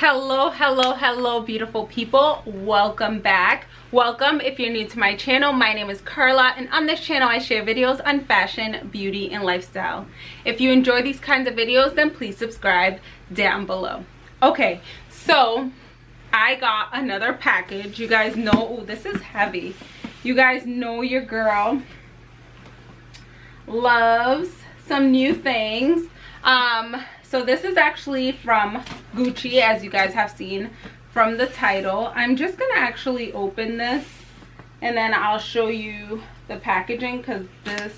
hello hello hello beautiful people. Welcome back. Welcome if you're new to my channel my name is carla and on this channel i share videos on fashion beauty and lifestyle. If you enjoy these kinds of videos then please subscribe down below. Okay so i got another package. You guys know ooh, this is heavy. You guys know your girl loves some new things. Um so this is actually from gucci as you guys have seen from the title. I'm just gonna actually open this and then i'll show you the packaging because this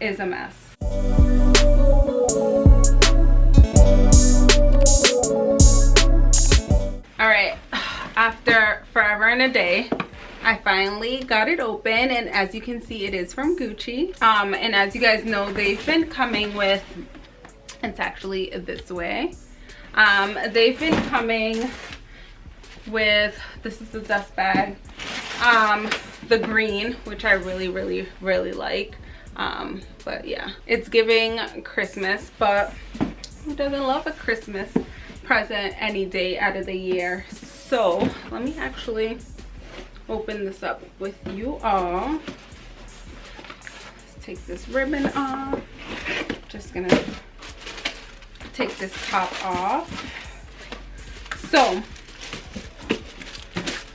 is a mess. All right after forever and a day I finally got it open and as you can see it is from Gucci. Um, and as you guys know they've been coming with it's actually this way. Um, they've been coming with this is the dust bag um, the green which i really really really like. Um, but yeah it's giving christmas but who doesn't love a christmas present any day out of the year? So let me actually open this up with you all. Let's take this ribbon off. Just gonna take this top off. So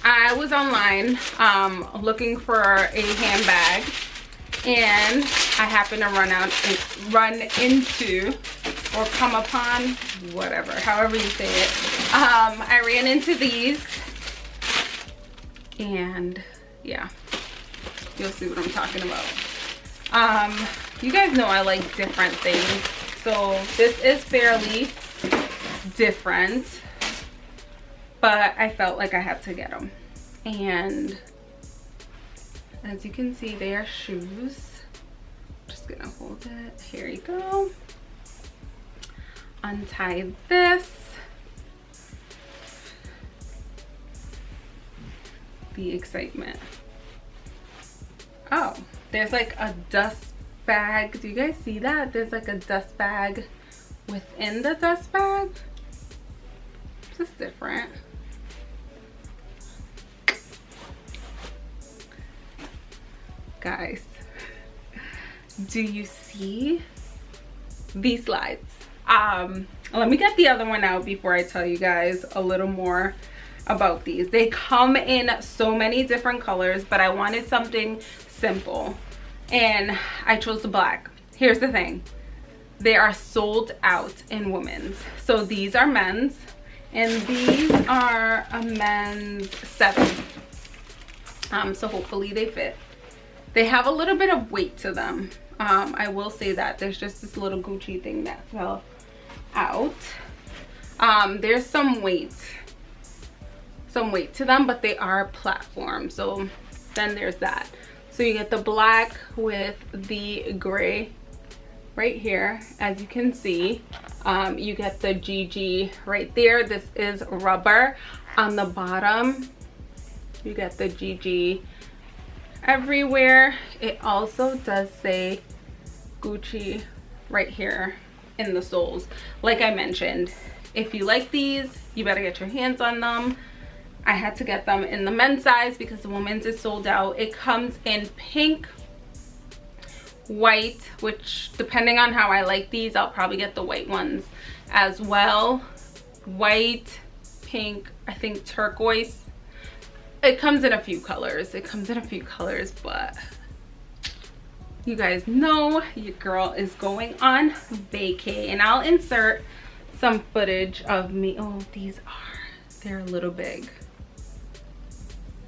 i was online um, looking for a handbag and i happened to run out and run into or come upon whatever however you say it. Um, i ran into these and yeah. You'll see what i'm talking about. Um you guys know i like different things so this is fairly different but i felt like i had to get them and as you can see they are shoes. Just gonna hold it. Here you go. Untie this. The excitement. Oh there's like a dust bag. Do you guys see that? There's like a dust bag within the dust bag. This is different. Guys do you see these slides? Um let me get the other one out before i tell you guys a little more about these. They come in so many different colors but i wanted something simple and I chose the black. Here's the thing. They are sold out in women's. So these are men's and these are a men's seven. Um, so hopefully they fit. They have a little bit of weight to them. Um, I will say that there's just this little Gucci thing that fell out. Um, there's some weight, some weight to them, but they are platform. So then there's that so you get the black with the gray right here as you can see. Um, you get the gg right there. This is rubber. On the bottom you get the gg everywhere. It also does say gucci right here in the soles. Like i mentioned if you like these you better get your hands on them I had to get them in the men's size because the women's is sold out. It comes in pink, white, which depending on how I like these, I'll probably get the white ones as well. White, pink, I think turquoise. It comes in a few colors. It comes in a few colors, but you guys know your girl is going on vacay and I'll insert some footage of me. Oh, these are, they're a little big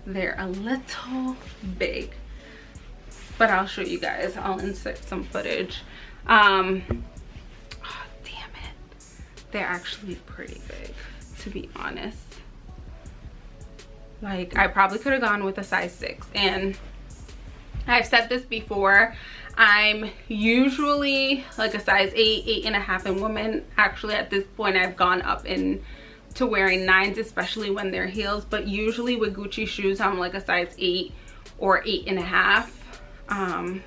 they're a little big but i'll show you guys. I'll insert some footage. Um oh, damn it. They're actually pretty big to be honest. Like i probably could have gone with a size six. And i've said this before i'm usually like a size eight eight and a half in women. Actually at this point i've gone up in to wearing nines especially when they're heels but usually with gucci shoes i'm like a size eight or eight and a half. Um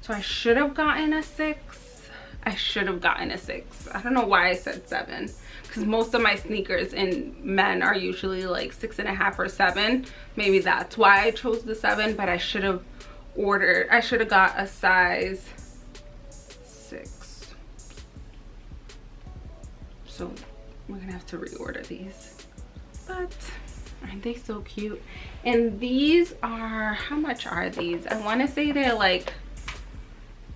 so i should have gotten a six. I should have gotten a six. I don't know why i said seven because most of my sneakers in men are usually like six and a half or seven. Maybe that's why i chose the seven but i should have ordered i should have got a size six. So we're gonna have to reorder these. But aren't they so cute? And these are how much are these? I want to say they're like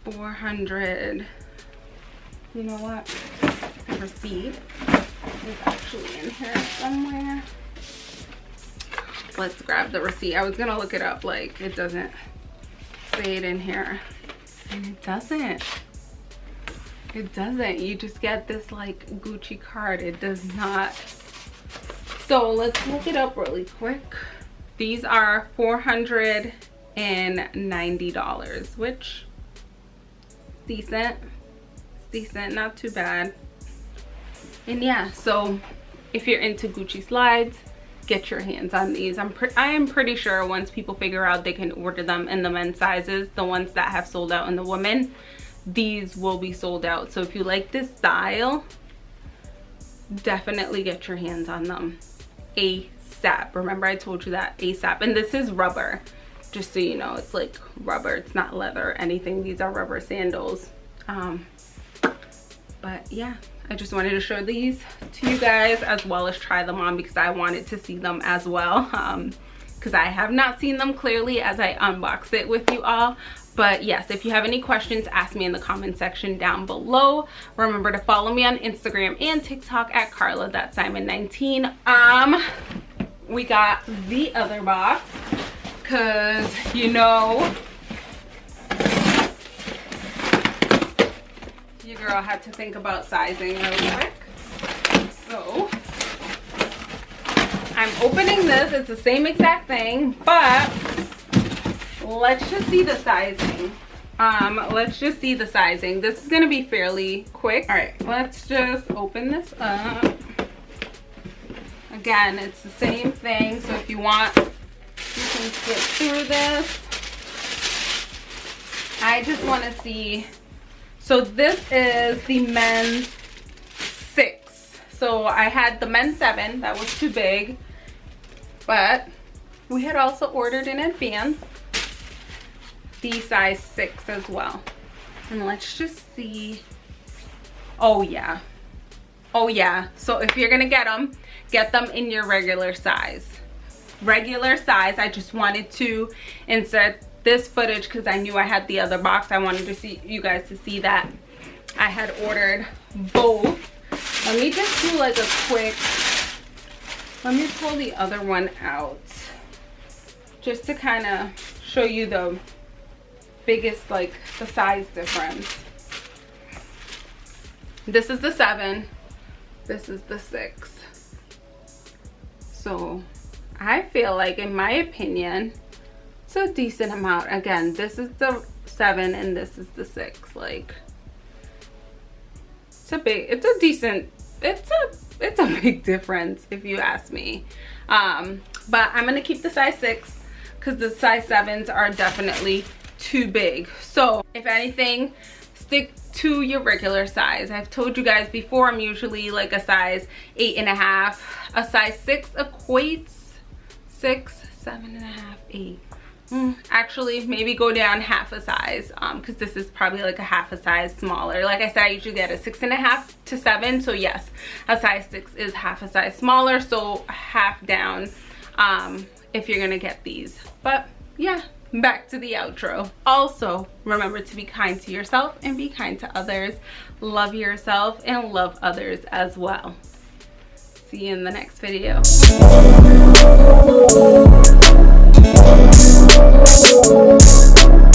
400 you know what? The receipt is actually in here somewhere. Let's grab the receipt. I was gonna look it up like it doesn't say it in here. And it doesn't it doesn't. You just get this like gucci card. It does not. So let's look it up really quick. These are 490 dollars which decent. Decent not too bad. And yeah so if you're into gucci slides get your hands on these. I'm i am pretty sure once people figure out they can order them in the men's sizes the ones that have sold out in the women these will be sold out. So if you like this style definitely get your hands on them asap remember i told you that asap and this is rubber just so you know. It's like rubber. It's not leather anything. These are rubber sandals. Um but yeah I just wanted to show these to you guys as well as try them on because I wanted to see them as well. Um because I have not seen them clearly as I unbox it with you all. But yes if you have any questions ask me in the comment section down below. Remember to follow me on instagram and tiktok at carla simon 19 um we got the other box because you know your girl had to think about sizing quick so i'm opening this it's the same exact thing but let's just see the sizing. Um let's just see the sizing. This is gonna be fairly quick. All right. Let's just open this up. Again it's the same thing so if you want you can skip through this. I just want to see so this is the men's six. So i had the men's seven that was too big but we had also ordered in advance the size six as well. And let's just see. Oh yeah. Oh yeah. So if you're gonna get them get them in your regular size. Regular size i just wanted to insert this footage because i knew i had the other box. I wanted to see you guys to see that i had ordered both. Let me just do like a quick let me pull the other one out just to kind of show you the biggest like the size difference. This is the seven this is the six. So i feel like in my opinion it's a decent amount. Again this is the seven and this is the six like it's a big it's a decent it's a it's a big difference if you ask me. Um but i'm gonna keep the size six because the size sevens are definitely too big. So if anything stick to your regular size. I've told you guys before i'm usually like a size eight and a half. A size six equates six seven and a half eight actually maybe go down half a size um because this is probably like a half a size smaller. Like i said i usually get a six and a half to seven so yes a size six is half a size smaller so half down um if you're gonna get these. But yeah back to the outro. Also remember to be kind to yourself and be kind to others. Love yourself and love others as well. See you in the next video Thank you.